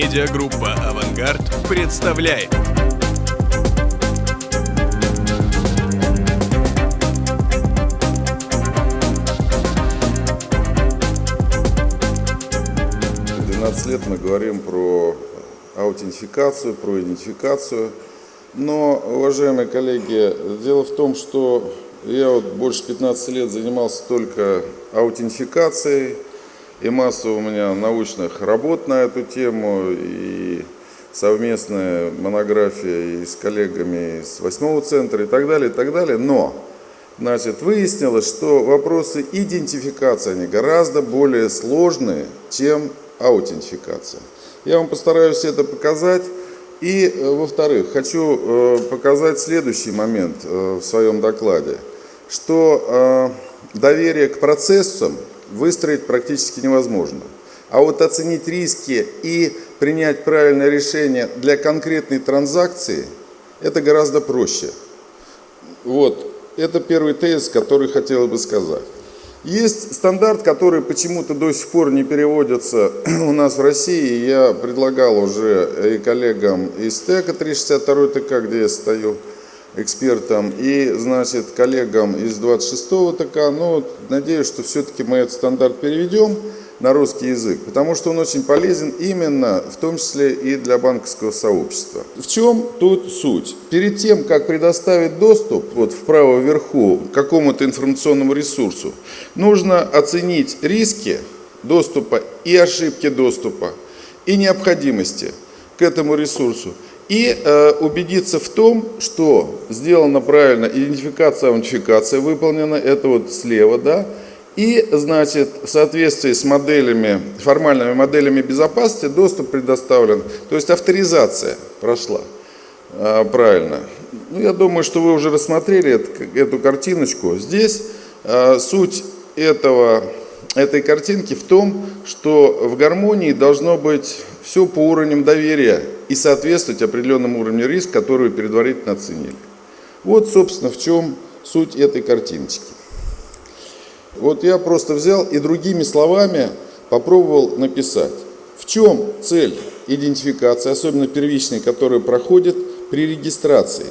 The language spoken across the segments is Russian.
Медиагруппа «Авангард» представляет. лет мы говорим про аутентификацию, про идентификацию. Но, уважаемые коллеги, дело в том, что я вот больше 15 лет занимался только аутентификацией, и масса у меня научных работ на эту тему, и совместная монография и с коллегами из восьмого центра и так далее, и так далее. Но, значит, выяснилось, что вопросы идентификации, они гораздо более сложные, чем аутентификация. Я вам постараюсь это показать. И, э, во-вторых, хочу э, показать следующий момент э, в своем докладе, что доверие к процессам выстроить практически невозможно. А вот оценить риски и принять правильное решение для конкретной транзакции, это гораздо проще. Вот, это первый тезис, который хотел бы сказать. Есть стандарт, который почему-то до сих пор не переводится у нас в России. Я предлагал уже и коллегам из ТЭКа 362 ТК, где я стою экспертом, и, значит, коллегам из 26-го ТК. Но надеюсь, что все-таки мы этот стандарт переведем на русский язык, потому что он очень полезен именно, в том числе и для банковского сообщества. В чем тут суть? Перед тем, как предоставить доступ, вот вправо вверху, к какому-то информационному ресурсу, нужно оценить риски доступа и ошибки доступа, и необходимости к этому ресурсу, и э, убедиться в том, что сделана правильно идентификация, аутентификация выполнена, это вот слева, да, и, значит, в соответствии с моделями, формальными моделями безопасности доступ предоставлен. То есть авторизация прошла а, правильно. Ну, я думаю, что вы уже рассмотрели эту, эту картиночку. Здесь а, суть этого, этой картинки в том, что в гармонии должно быть все по уровням доверия и соответствовать определенному уровню риска, который вы предварительно оценили. Вот, собственно, в чем суть этой картиночки. Вот я просто взял и другими словами попробовал написать. В чем цель идентификации, особенно первичной, которая проходит при регистрации?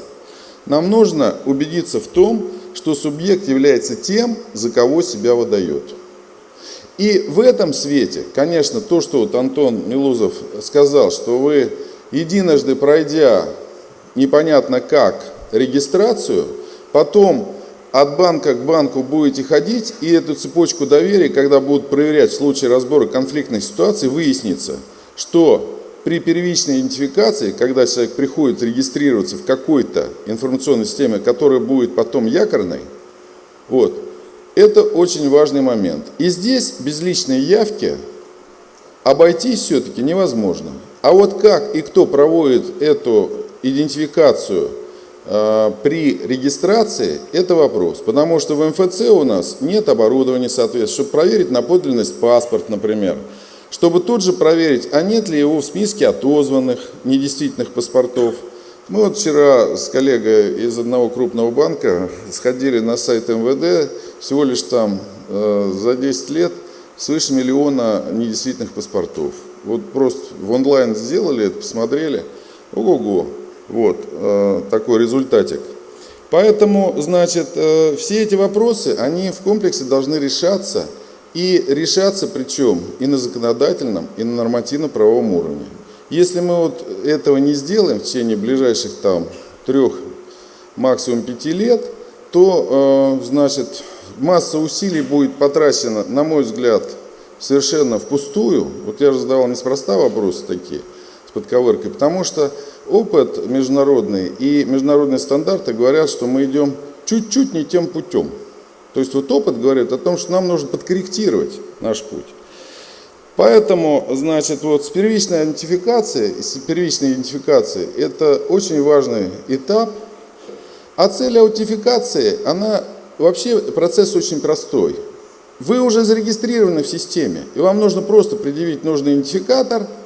Нам нужно убедиться в том, что субъект является тем, за кого себя выдает. И в этом свете, конечно, то, что вот Антон Милузов сказал, что вы единожды пройдя непонятно как регистрацию, потом от банка к банку будете ходить, и эту цепочку доверия, когда будут проверять в случае разбора конфликтных ситуаций, выяснится, что при первичной идентификации, когда человек приходит регистрироваться в какой-то информационной системе, которая будет потом якорной, вот, это очень важный момент. И здесь без личной явки обойтись все-таки невозможно. А вот как и кто проводит эту идентификацию – Э, при регистрации это вопрос, потому что в МФЦ у нас нет оборудования соответственно, чтобы проверить на подлинность паспорт, например, чтобы тут же проверить, а нет ли его в списке отозванных недействительных паспортов. Мы вот вчера с коллегой из одного крупного банка сходили на сайт МВД, всего лишь там э, за 10 лет свыше миллиона недействительных паспортов. Вот просто в онлайн сделали это, посмотрели, ого-го. Вот э, такой результатик. Поэтому, значит, э, все эти вопросы, они в комплексе должны решаться, и решаться причем и на законодательном, и на нормативно-правовом уровне. Если мы вот этого не сделаем в течение ближайших там трех, максимум пяти лет, то, э, значит, масса усилий будет потрачена, на мой взгляд, совершенно впустую. Вот я же задавал неспроста вопросы такие с подковыркой, потому что опыт международный и международные стандарты говорят, что мы идем чуть-чуть не тем путем. То есть вот опыт говорит о том, что нам нужно подкорректировать наш путь. Поэтому, значит, вот с первичной идентификацией, с первичной идентификацией это очень важный этап. А цель аутентификации, она вообще процесс очень простой. Вы уже зарегистрированы в системе, и вам нужно просто предъявить нужный идентификатор –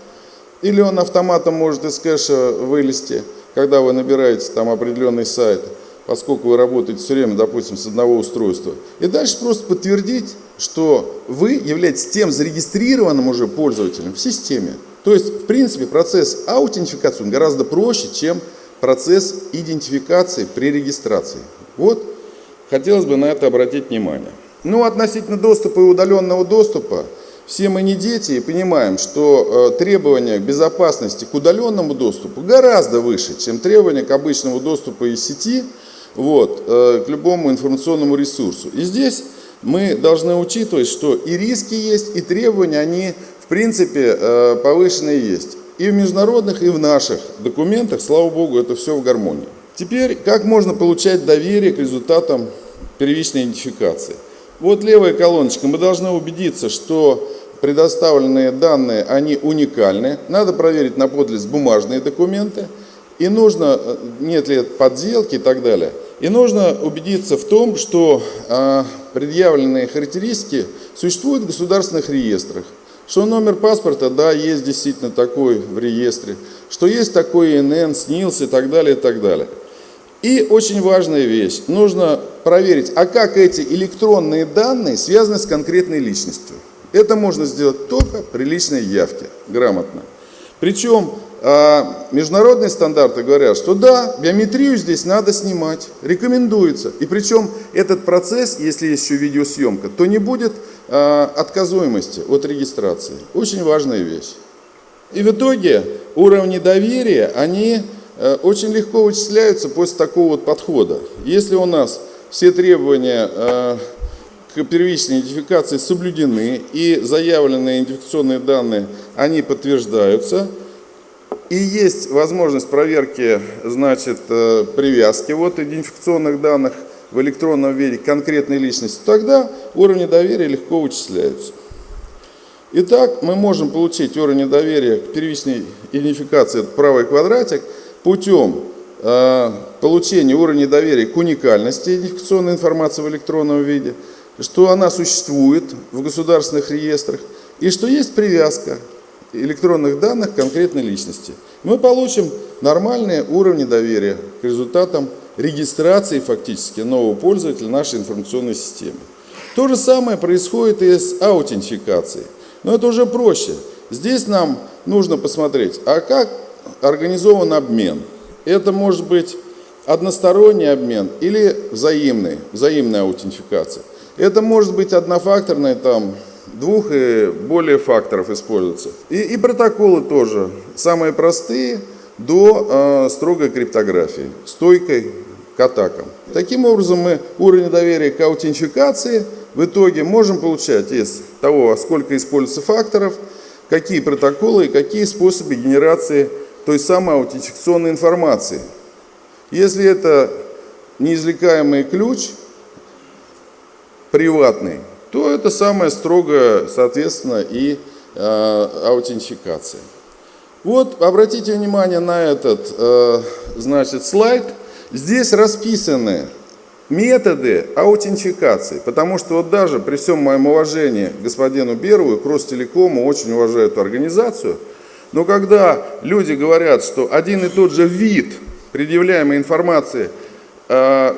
или он автоматом может из кэша вылезти, когда вы набираете там определенный сайт, поскольку вы работаете все время, допустим, с одного устройства. И дальше просто подтвердить, что вы являетесь тем зарегистрированным уже пользователем в системе. То есть, в принципе, процесс аутентификации гораздо проще, чем процесс идентификации при регистрации. Вот, хотелось бы на это обратить внимание. Ну, относительно доступа и удаленного доступа, все мы не дети и понимаем, что э, требования безопасности к удаленному доступу гораздо выше, чем требования к обычному доступу из сети вот, э, к любому информационному ресурсу. И здесь мы должны учитывать, что и риски есть, и требования, они в принципе э, повышенные есть. И в международных, и в наших документах, слава богу, это все в гармонии. Теперь, как можно получать доверие к результатам первичной идентификации? Вот левая колоночка. Мы должны убедиться, что предоставленные данные, они уникальны. Надо проверить на подлинность бумажные документы. И нужно, э, нет ли подделки и так далее. И нужно убедиться в том, что э, предъявленные характеристики существуют в государственных реестрах. Что номер паспорта, да, есть действительно такой в реестре. Что есть такой ИНН, СНИЛС и так далее, и так далее. И очень важная вещь. Нужно проверить, а как эти электронные данные связаны с конкретной личностью. Это можно сделать только при личной явке, грамотно. Причем а, международные стандарты говорят, что да, биометрию здесь надо снимать, рекомендуется. И причем этот процесс, если есть еще видеосъемка, то не будет а, отказуемости от регистрации. Очень важная вещь. И в итоге уровни доверия, они а, очень легко вычисляются после такого вот подхода. Если у нас все требования а, к первичной идентификации соблюдены и заявленные идентификационные данные, они подтверждаются – и есть возможность проверки, значит, э, привязки вот идентификационных данных в электронном виде конкретной личности, тогда уровни доверия легко вычисляются. Итак, мы можем получить уровень доверия к первичной идентификации, правый квадратик, путем э, получения уровня доверия к уникальности идентификационной информации в электронном виде, что она существует в государственных реестрах, и что есть привязка электронных данных конкретной личности. Мы получим нормальные уровни доверия к результатам регистрации фактически нового пользователя нашей информационной системы. То же самое происходит и с аутентификацией. Но это уже проще. Здесь нам нужно посмотреть, а как организован обмен. Это может быть односторонний обмен или взаимный, взаимная аутентификация. Это может быть однофакторная там двух и более факторов используются. И, и протоколы тоже, самые простые, до э, строгой криптографии, стойкой к атакам. Таким образом, мы уровень доверия к аутентификации в итоге можем получать из того, сколько используется факторов, какие протоколы и какие способы генерации той самой аутентификационной информации. Если это неизвлекаемый ключ, приватный, то это самое строгое, соответственно, и э, аутентификация. Вот, обратите внимание на этот, э, значит, слайд. Здесь расписаны методы аутентификации, потому что вот даже при всем моем уважении господину Берову и к Ростелекому, очень уважаю эту организацию, но когда люди говорят, что один и тот же вид предъявляемой информации, э,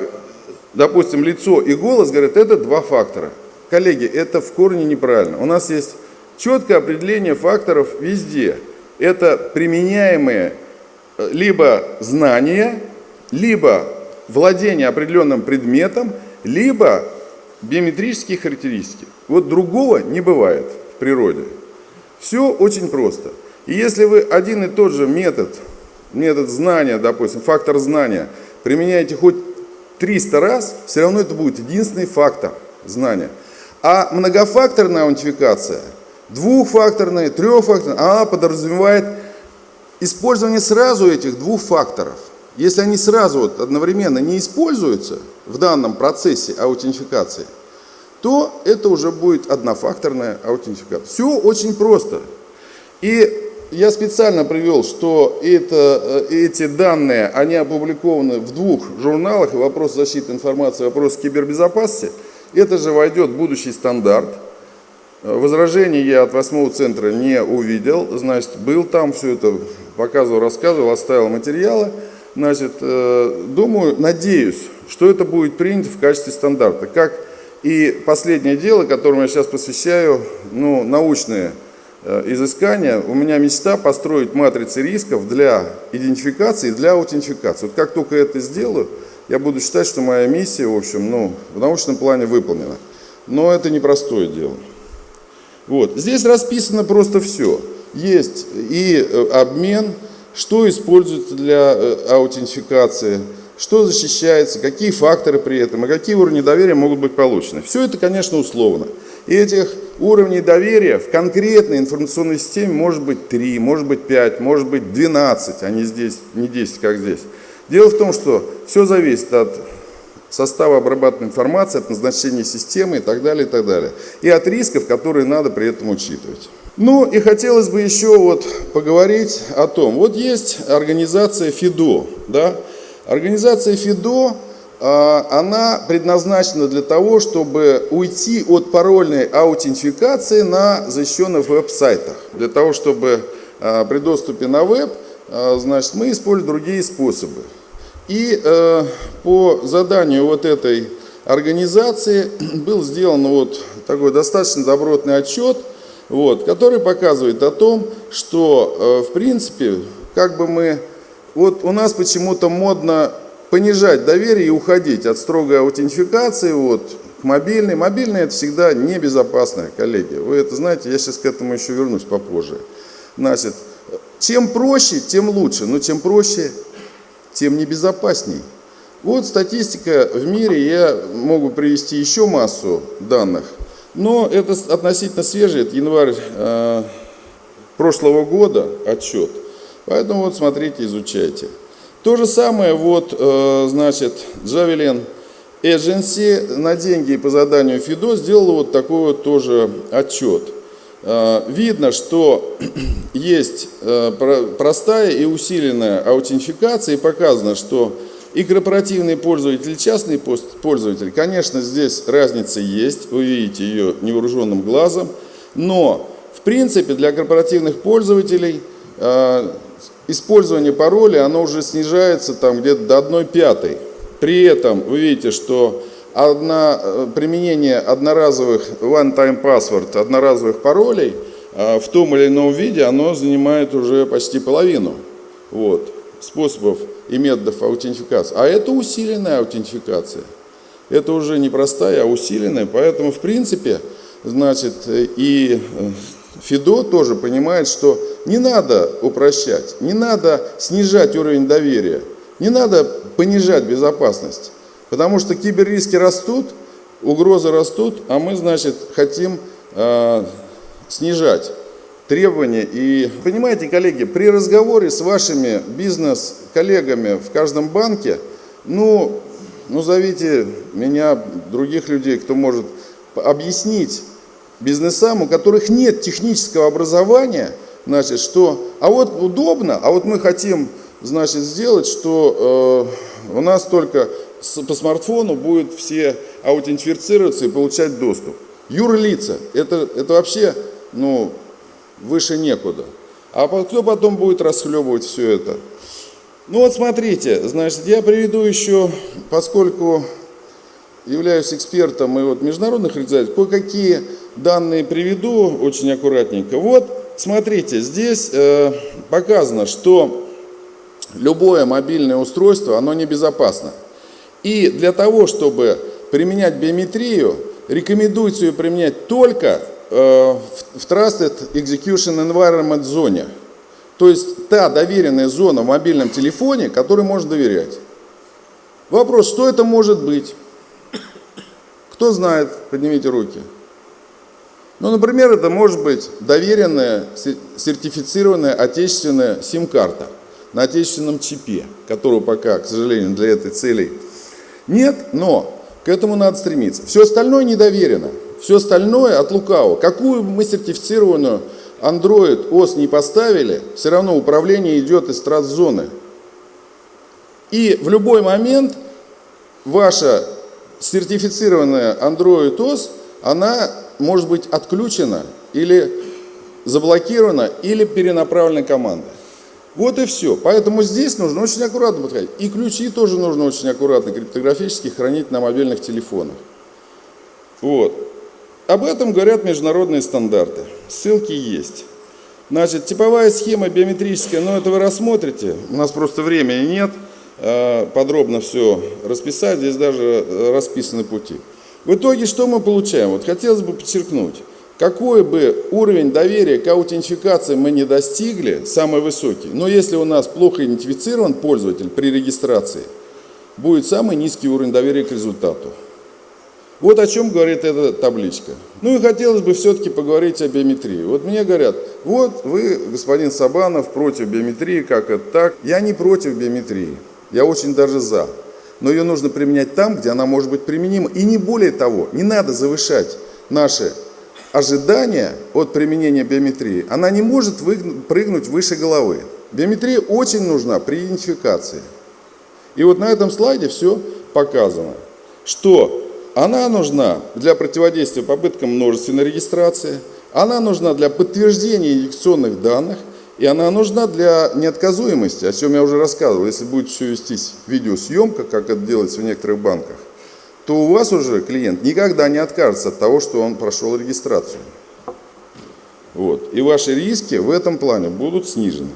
допустим, лицо и голос, говорят, это два фактора – Коллеги, это в корне неправильно. У нас есть четкое определение факторов везде. Это применяемые э, либо знания, либо владение определенным предметом, либо биометрические характеристики. Вот другого не бывает в природе. Все очень просто. И если вы один и тот же метод, метод знания, допустим, фактор знания, применяете хоть 300 раз, все равно это будет единственный фактор знания. А многофакторная аутентификация, двухфакторная, трехфакторная, она подразумевает использование сразу этих двух факторов. Если они сразу вот одновременно не используются в данном процессе аутентификации, то это уже будет однофакторная аутентификация. Все очень просто. И я специально привел, что это, э, эти данные, они опубликованы в двух журналах, вопрос защиты информации, вопрос кибербезопасности – это же войдет в будущий стандарт. Возражений я от восьмого центра не увидел. Значит, был там, все это показывал, рассказывал, оставил материалы. Значит, э, думаю, надеюсь, что это будет принято в качестве стандарта. Как и последнее дело, которому я сейчас посвящаю, ну, научные э, изыскания, у меня мечта построить матрицы рисков для идентификации и для аутентификации. Вот как только это сделаю, я буду считать, что моя миссия, в общем, ну, в научном плане выполнена. Но это непростое дело. Вот. Здесь расписано просто все. Есть и э, обмен, что используется для э, аутентификации, что защищается, какие факторы при этом, и какие уровни доверия могут быть получены. Все это, конечно, условно. И этих уровней доверия в конкретной информационной системе может быть 3, может быть 5, может быть 12, а не, здесь, не 10, как здесь. Дело в том, что все зависит от состава обрабатываемой информации, от назначения системы и так далее, и так далее. И от рисков, которые надо при этом учитывать. Ну и хотелось бы еще вот поговорить о том, вот есть организация ФИДО, да, организация ФИДО, она предназначена для того, чтобы уйти от парольной аутентификации на защищенных веб-сайтах, для того, чтобы а, при доступе на веб, а, значит, мы используем другие способы. И э, по заданию вот этой организации был сделан вот такой достаточно добротный отчет, вот, который показывает о том, что э, в принципе, как бы мы, вот у нас почему-то модно понижать доверие и уходить от строгой аутентификации вот, к мобильной. Мобильная это всегда небезопасная, коллеги. Вы это знаете, я сейчас к этому еще вернусь попозже. Значит, чем проще, тем лучше, но чем проще, тем небезопасней. Вот статистика в мире, я могу привести еще массу данных, но это относительно свежий, это январь э, прошлого года отчет. Поэтому вот смотрите, изучайте. То же самое, вот, э, значит, Javelin Agency на деньги по заданию ФИДО сделала вот такой вот тоже отчет. Э, видно, что есть э, простая и усиленная аутентификация, и показано, что и корпоративный пользователь, и частный пользователь, конечно, здесь разница есть, вы видите ее невооруженным глазом, но в принципе для корпоративных пользователей использование пароля, оно уже снижается там где-то до 1 пятой. При этом вы видите, что одно, э, применение одноразовых one-time password, одноразовых паролей э, в том или ином виде, оно занимает уже почти половину вот, способов и методов аутентификации. А это усиленная аутентификация. Это уже не простая, а усиленная. Поэтому, в принципе, значит, и э, ФИДО тоже понимает, что не надо упрощать, не надо снижать уровень доверия, не надо понижать безопасность. Потому что киберриски растут, угрозы растут, а мы, значит, хотим э, снижать требования. И понимаете, коллеги, при разговоре с вашими бизнес-коллегами в каждом банке, ну, ну, зовите меня, других людей, кто может объяснить бизнесам, у которых нет технического образования, значит, что, а вот удобно, а вот мы хотим, значит, сделать, что э, у нас только по смартфону будут все аутентифицироваться и получать доступ. Юрлица, это, это вообще ну, выше некуда. А кто потом будет расхлебывать все это? Ну вот смотрите, значит, я приведу еще, поскольку являюсь экспертом и вот международных организаций, кое-какие данные приведу очень аккуратненько. Вот, смотрите, здесь э, показано, что любое мобильное устройство, оно небезопасно. И для того, чтобы применять биометрию, рекомендуется ее применять только э, в Trusted Execution Environment зоне. То есть та доверенная зона в мобильном телефоне, которой можно доверять. Вопрос, что это может быть? Кто знает? Поднимите руки. Ну, например, это может быть доверенная, сертифицированная отечественная сим-карта на отечественном чипе, которого пока, к сожалению, для этой цели нет, но к этому надо стремиться. Все остальное недоверено. Все остальное от лукавого. Какую мы сертифицированную Android OS не поставили, все равно управление идет из трасс-зоны. И в любой момент ваша сертифицированная Android OS, она может быть отключена или заблокирована, или перенаправлена командой. Вот и все. Поэтому здесь нужно очень аккуратно подходить. И ключи тоже нужно очень аккуратно криптографически хранить на мобильных телефонах. Вот. Об этом говорят международные стандарты. Ссылки есть. Значит, типовая схема биометрическая, но это вы рассмотрите. У нас просто времени нет э, подробно все расписать. Здесь даже расписаны пути. В итоге что мы получаем? Вот хотелось бы подчеркнуть. Какой бы уровень доверия к аутентификации мы не достигли, самый высокий, но если у нас плохо идентифицирован пользователь при регистрации, будет самый низкий уровень доверия к результату. Вот о чем говорит эта табличка. Ну и хотелось бы все-таки поговорить о биометрии. Вот мне говорят, вот вы, господин Сабанов, против биометрии, как это так? Я не против биометрии, я очень даже за. Но ее нужно применять там, где она может быть применима. И не более того, не надо завышать наши ожидания от применения биометрии, она не может прыгнуть выше головы. Биометрия очень нужна при идентификации. И вот на этом слайде все показано, что она нужна для противодействия попыткам множественной регистрации, она нужна для подтверждения инъекционных данных, и она нужна для неотказуемости, о чем я уже рассказывал. Если будет все вестись видеосъемка, как это делается в некоторых банках, то у вас уже клиент никогда не откажется от того, что он прошел регистрацию. Вот. И ваши риски в этом плане будут снижены.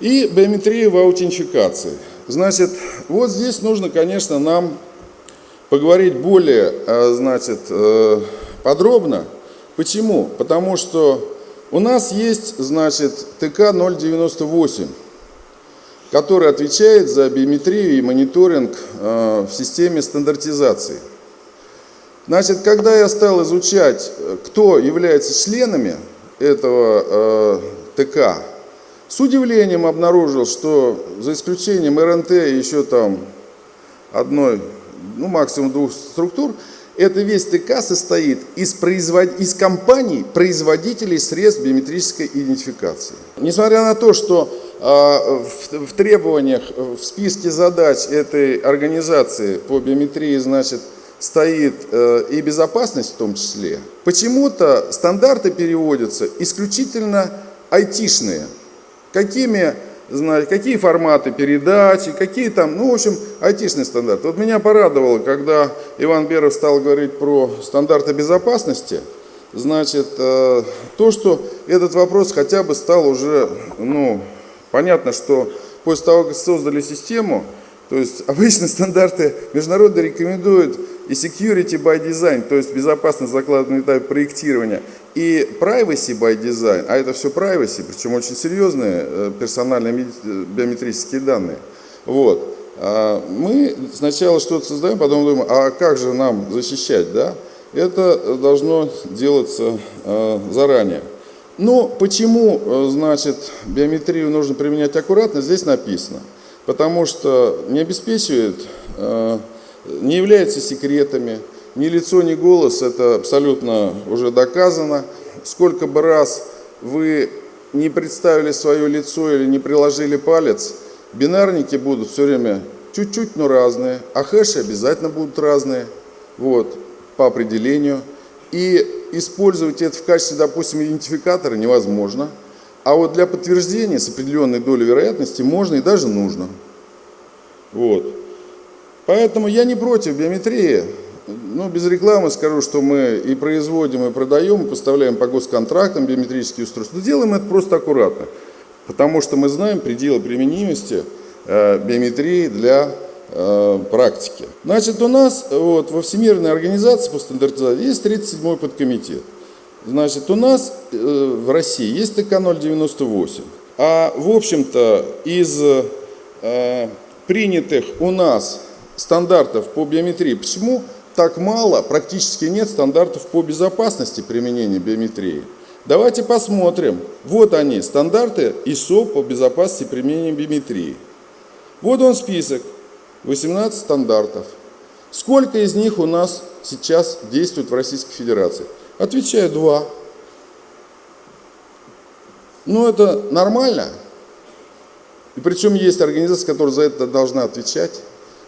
И биометрия в аутентификации. Значит, вот здесь нужно, конечно, нам поговорить более э, значит, э, подробно. Почему? Потому что у нас есть значит, ТК 098 который отвечает за биометрию и мониторинг э, в системе стандартизации. Значит, когда я стал изучать, кто является членами этого э, ТК, с удивлением обнаружил, что за исключением РНТ и еще там одной, ну максимум двух структур, это весь ТК состоит из, производ... из компаний, производителей средств биометрической идентификации. Несмотря на то, что а, в требованиях, в списке задач этой организации по биометрии, значит, стоит э, и безопасность в том числе. Почему-то стандарты переводятся исключительно айтишные. Какими, знаете, какие форматы передачи, какие там, ну, в общем, айтишные стандарты. Вот меня порадовало, когда Иван Беров стал говорить про стандарты безопасности, значит, э, то, что этот вопрос хотя бы стал уже, ну, Понятно, что после того, как создали систему, то есть обычно стандарты международные рекомендуют и security by design, то есть безопасность закладывания на этапе проектирования, и privacy by design, а это все privacy, причем очень серьезные э, персональные э, биометрические данные. Вот. А мы сначала что-то создаем, потом думаем, а как же нам защищать, да? Это должно делаться э, заранее. Но почему, э, значит, биометрию нужно применять аккуратно, здесь написано. Потому что не обеспечивает, не является секретами, ни лицо, ни голос, это абсолютно уже доказано. Сколько бы раз вы не представили свое лицо или не приложили палец, бинарники будут все время чуть-чуть, но разные, а хэши обязательно будут разные, вот, по определению. И использовать это в качестве, допустим, идентификатора невозможно. А вот для подтверждения с определенной долей вероятности можно и даже нужно. Вот. Поэтому я не против биометрии. Ну, без рекламы скажу, что мы и производим, и продаем, и поставляем по госконтрактам биометрические устройства. Но делаем это просто аккуратно. Потому что мы знаем пределы применимости э, биометрии для Э, практики. Значит, у нас вот, во Всемирной организации по стандартизации есть 37-й подкомитет. Значит, у нас э, в России есть ТК-098. А, в общем-то, из э, принятых у нас стандартов по биометрии, почему так мало, практически нет стандартов по безопасности применения биометрии? Давайте посмотрим. Вот они, стандарты ISO по безопасности применения биометрии. Вот он список. 18 стандартов. Сколько из них у нас сейчас действует в Российской Федерации? Отвечаю, два. Ну, это нормально. И причем есть организация, которая за это должна отвечать.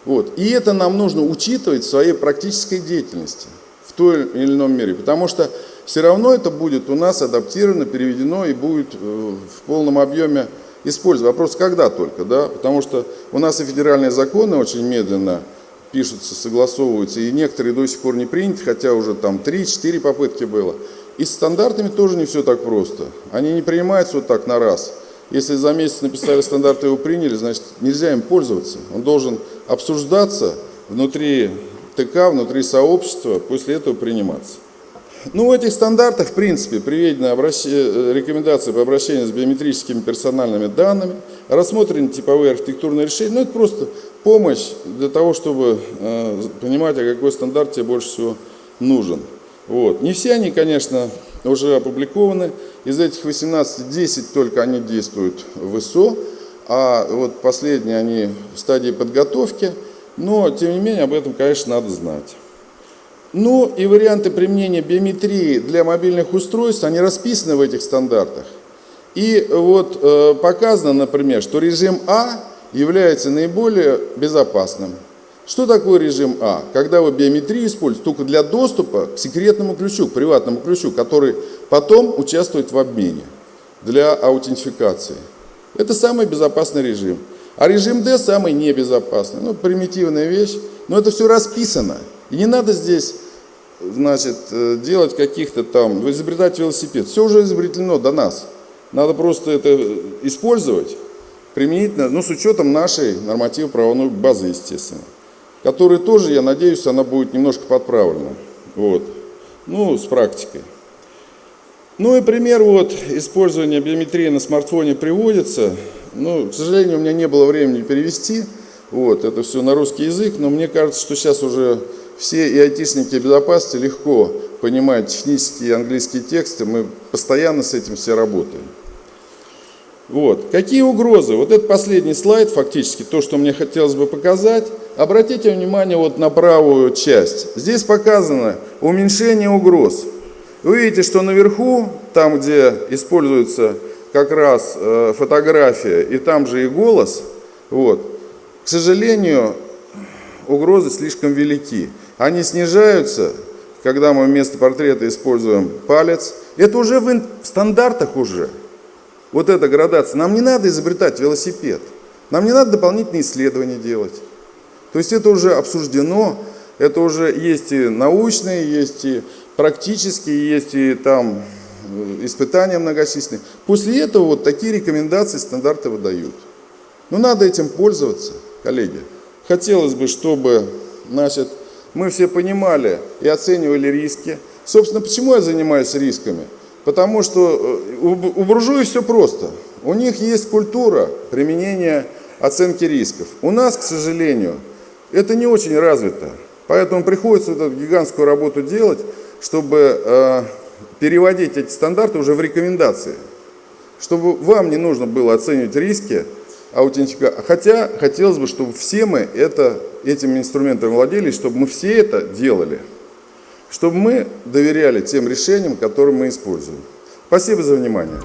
Вот. И это нам нужно учитывать в своей практической деятельности в той или ином мере. Потому что все равно это будет у нас адаптировано, переведено и будет э, в полном объеме использовать. Вопрос, когда только, да, потому что у нас и федеральные законы очень медленно пишутся, согласовываются, и некоторые до сих пор не приняты, хотя уже там 3-4 попытки было. И с стандартами тоже не все так просто. Они не принимаются вот так на раз. Если за месяц написали стандарты, его приняли, значит нельзя им пользоваться. Он должен обсуждаться внутри ТК, внутри сообщества, после этого приниматься. Ну, в этих стандартах, в принципе, приведены обращ... Э, рекомендации по обращению с биометрическими персональными данными, рассмотрены типовые архитектурные решения. Ну, это просто помощь для того, чтобы э, понимать, а какой стандарт тебе больше всего нужен. Вот. Не все они, конечно, уже опубликованы. Из этих 18, 10 только они действуют в ИСО, а вот последние они в стадии подготовки. Но, тем не менее, об этом, конечно, надо знать. Ну и варианты применения биометрии для мобильных устройств, они расписаны в этих стандартах. И вот э, показано, например, что режим А является наиболее безопасным. Что такое режим А? Когда вы биометрию используете только для доступа к секретному ключу, к приватному ключу, который потом участвует в обмене для аутентификации. Это самый безопасный режим. А режим D самый небезопасный. Ну, примитивная вещь, но это все расписано. И не надо здесь значит, э, делать каких-то там, изобретать велосипед. Все уже изобретено до нас. Надо просто это использовать применительно, ну, с учетом нашей нормативно-правовой базы, естественно, которая тоже, я надеюсь, она будет немножко подправлена. Вот. Ну, с практикой. Ну и пример вот использования биометрии на смартфоне приводится. Ну, к сожалению, у меня не было времени перевести. Вот, это все на русский язык, но мне кажется, что сейчас уже все и айтишники, безопасности легко понимают технические английские тексты, мы постоянно с этим все работаем. Вот. Какие угрозы? Вот это последний слайд, фактически, то, что мне хотелось бы показать. Обратите внимание вот на правую часть. Здесь показано уменьшение угроз. Вы видите, что наверху, там, где используется как раз э, фотография и там же и голос, вот, к сожалению, угрозы слишком велики. Они снижаются, когда мы вместо портрета используем палец. Это уже в стандартах уже. Вот эта градация. Нам не надо изобретать велосипед. Нам не надо дополнительные исследования делать. То есть это уже обсуждено, это уже есть и научные, есть и практические, есть и там э, испытания многочисленные. После этого вот такие рекомендации, стандарты выдают. Но надо этим пользоваться, коллеги. Хотелось бы, чтобы значит, мы все понимали и оценивали риски. Собственно, почему я занимаюсь рисками? Потому что э, у буржуев все просто. У них есть культура применения оценки рисков. У нас, к сожалению, это не очень развито. Поэтому приходится эту гигантскую работу делать, чтобы э, переводить эти стандарты уже в рекомендации. Чтобы вам не нужно было оценивать риски, аутентификации. Хотя хотелось бы, чтобы все мы это, этим инструментом владели, чтобы мы все это делали. Чтобы мы доверяли тем решениям, которые мы используем. Спасибо за внимание.